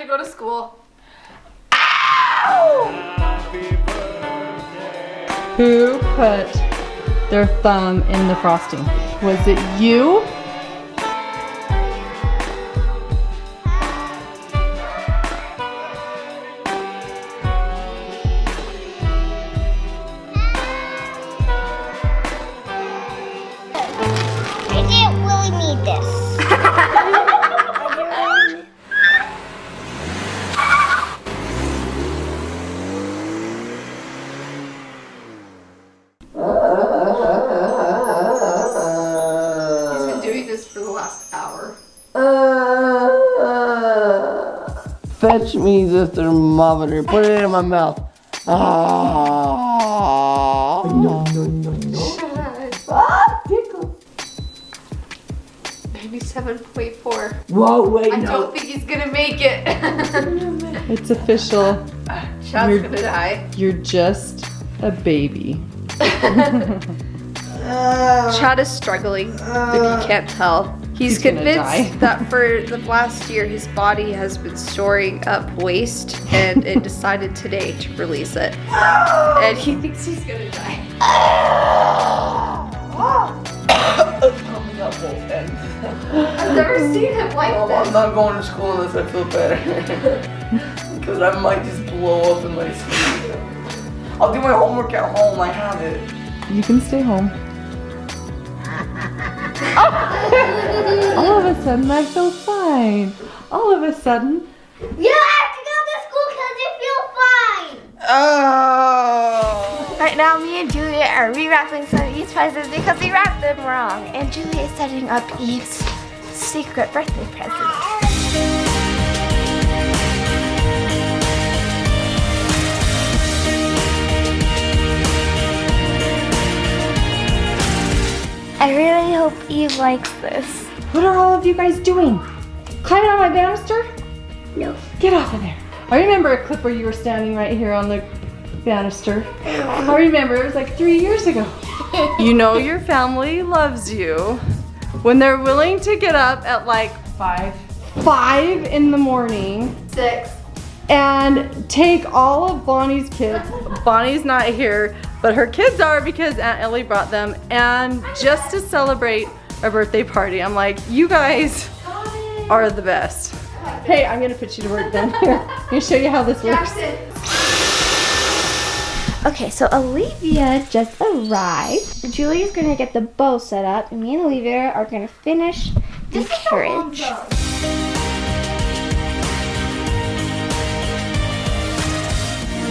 to go to school. Who put their thumb in the frosting? Was it you? Fetch me the thermometer. Put it in my mouth. Ah. No, no, no, no. Ah, tickle. Maybe 7.4. Whoa, wait, I no. don't think he's gonna make it. It's official. Chad's You're- gonna die. You're just a baby. Chad is struggling, if you can't tell. He's, He's gonna convinced die. that for the last year his body has been storing up waste and it decided today to release it. And he thinks he's gonna die. Coming up. I've never seen him like Oh, I'm not going to school unless I feel better. Because I might just blow up in my sleep. I'll do my homework at home. I have it. You can stay home. Oh! All of a sudden, I feel fine. All of a sudden, You have to go to school because you feel fine. Oh. Right now, me and Julia are rewrapping some of Eve's presents because we wrapped them wrong. And Julia is setting up Eve's secret birthday present. I really hope Eve likes this. what are all of you guys doing? Climbing on my banister? No. Get off of there. I remember a clip where you were standing right here on the banister. I remember, it was like three years ago. You know your family loves you when they're willing to get up at like Five. five in the morning Six. and take all of Bonnie's kids. Bonnie's not here, but her kids are because Aunt Ellie brought them and just to celebrate a birthday party. I'm like, you guys are the best. Hey, I'm gonna put you to work then. Here, I'm gonna show you how this works. Okay, so Olivia just arrived. Julia's gonna get the bow set up, and me and Olivia are gonna finish the carriage.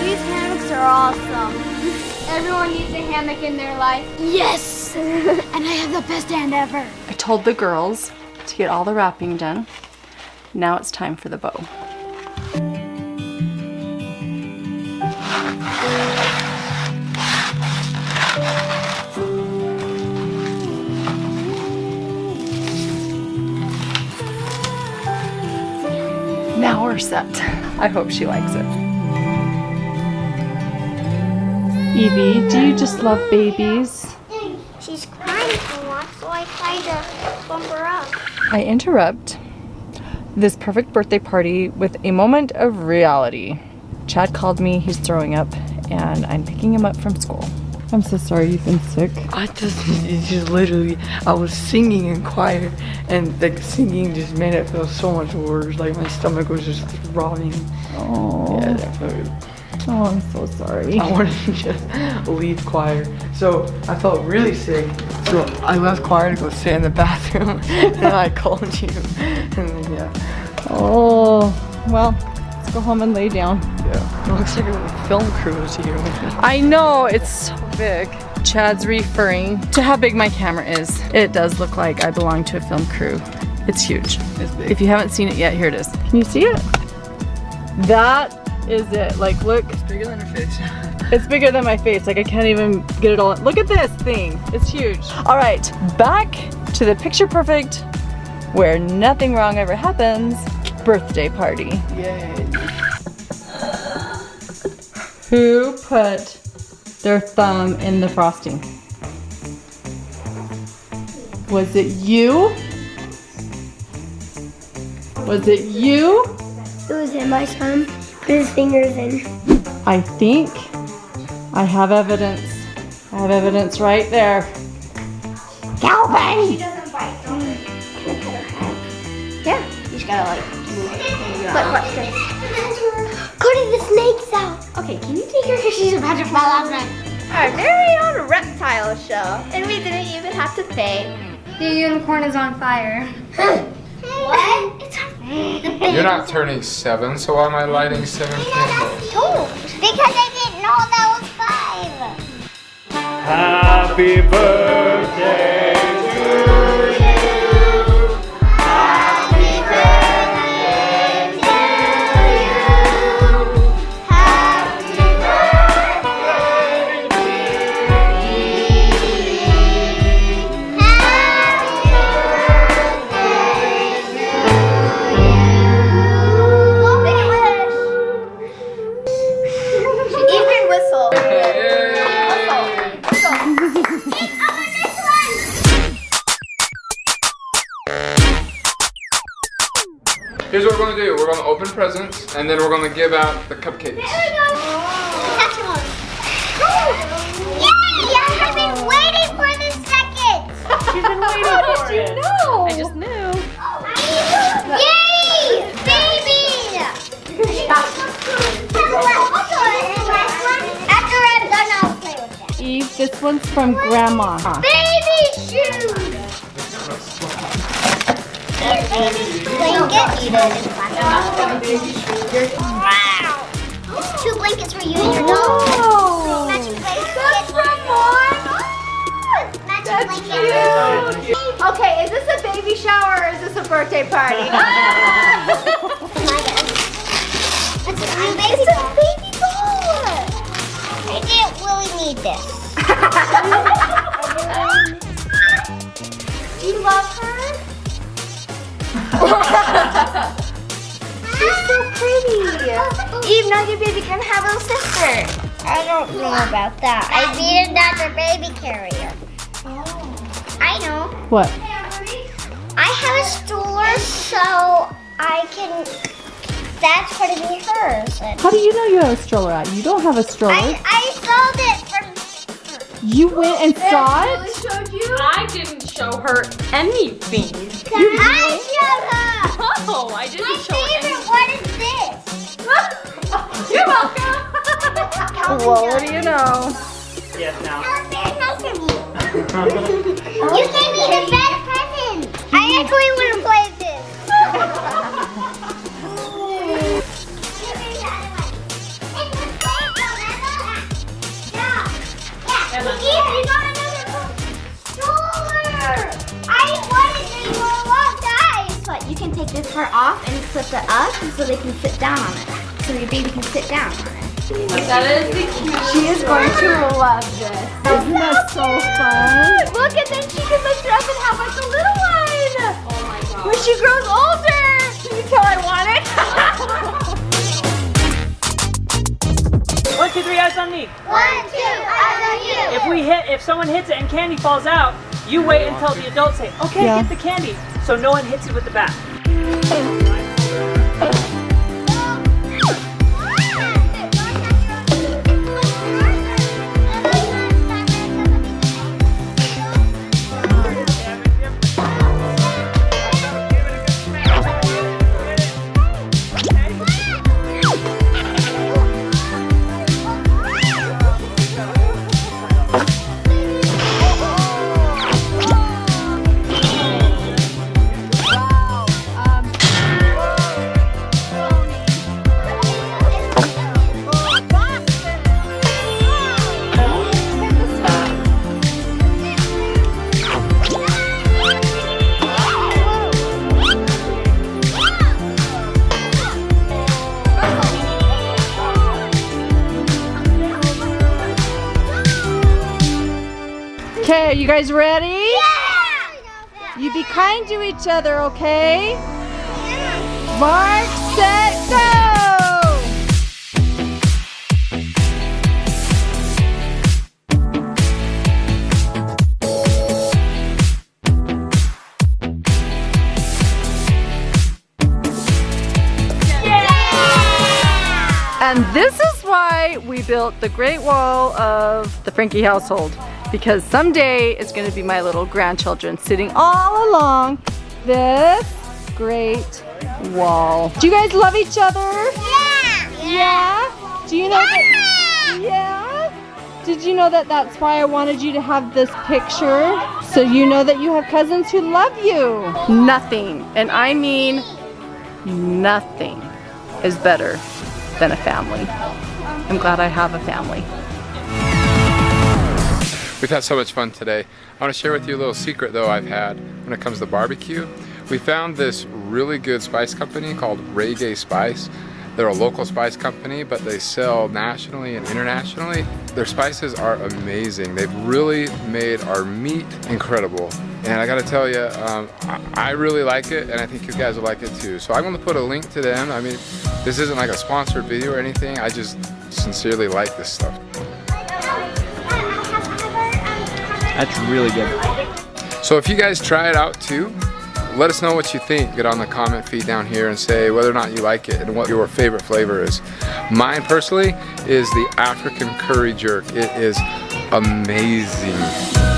These hammocks are awesome. Everyone needs a hammock in their life. Yes! and I have the best hand ever. I told the girls to get all the wrapping done. Now it's time for the bow. Now we're set. I hope she likes it. Evie, do you just love babies? She's crying a lot, so I tried to bump her up. I interrupt this perfect birthday party with a moment of reality. Chad called me, he's throwing up, and I'm picking him up from school. I'm so sorry you've been sick. I just, it just literally, I was singing in choir, and like singing just made it feel so much worse. Like my stomach was just throbbing. Oh, Yeah, definitely. Oh I'm so sorry. I wanted to just leave choir. So I felt really sick. So I left choir to go sit in the bathroom, and I called you. And then, yeah, Oh, well, let's go home and lay down. yeah. It looks like a film crew is here. I know, it's so big. Chad's referring to how big my camera is. It does look like I belong to a film crew. It's huge. It's big. If you haven't seen it yet, here it is. Can you see it? That is it. Like, look, It's bigger than your face. it's bigger than my face. Like, I can't even get it all. Look at this thing. It's huge. All right, back to the picture perfect, where nothing wrong ever happens, birthday party. Yay. Who put their thumb in the frosting? Was it you? Was it you? It was him. I saw him put his fingers in. I think I have evidence. I have evidence right there. Calvin! Yeah. You just gotta like move it. But watch this. Cody, the snake's out. Okay, can you take her because she's about to fall off now? Our very own reptile show. And we didn't even have to pay. The unicorn is on fire. what? It's on fire. You're not turning seven, so why am I lighting seven candles? Two. Because I didn't know that was five. Happy birthday Here's what we're gonna do. We're gonna open presents, and then we're gonna give out the cupcakes. Yay! I've been waiting for this second. She's been waiting How for did you it. know? I just knew. Yay! Baby! After I'm done, I'll play with that. Eve, this one's from Grandma. Baby shoes! Blanket. Wow! It's two blankets for you and your dog. Matching blankets. That's from Matching blankets. Okay, is this a baby shower or is this a birthday party? Oh my God. It's a baby doll. baby doll. I didn't really need this. Do you love her? She's so pretty. Eve, now your baby can have a little sister. I don't know about that. I needed another baby carrier. Oh. I know. What? I have a stroller so I can. That's going to be hers. How do you know you have a stroller out? You don't have a stroller. I, I sold it from. You went and saw it? showed you? I didn't show her anything. You I showed her. Oh, I didn't My show her favorite one is this. You're welcome. Well, what do you know? Yes, now. That was very nice of you. You gave me the best present. I actually want to play this part off and flip it up so they can sit down on it. So your baby can sit down on it. That is the cutest. She is going to love this. Isn't that so fun? Look, and then she can lift her up and have like a little one. Oh my god. When she grows older. Can you tell I want it? One, two, three, eyes on me. One, two, eyes on you. If we hit, if someone hits it and candy falls out, you wait until the adults say, okay, Yeah. get the candy. So no one hits it with the bat. Okay, you guys ready? Yeah! You be kind to each other, okay? Mark, set, go! And this is why we built the Great Wall of the Franke household. Because someday it's gonna be my little grandchildren sitting all along this great wall. Do you guys love each other? Yeah. Yeah? Do you know that? Yeah? Did you know that that's why I wanted you to have this picture? So you know that you have cousins who love you. Nothing, and I mean nothing, is better than a family. I'm glad I have a family. We've had so much fun today. I want to share with you a little secret though I've had when it comes to barbecue. We found this really good spice company called Reggae Spice. They're a local spice company, but they sell nationally and internationally. Their spices are amazing. They've really made our meat incredible. And I gotta tell you, um, I, really like it, and I think you guys will like it too. So I'm gonna put a link to them. I mean, this isn't like a sponsored video or anything. I just sincerely like this stuff. That's really good. So if you guys try it out too, let us know what you think. Get on the comment feed down here and say whether or not you like it and what your favorite flavor is. Mine personally is the African curry jerk. It is amazing.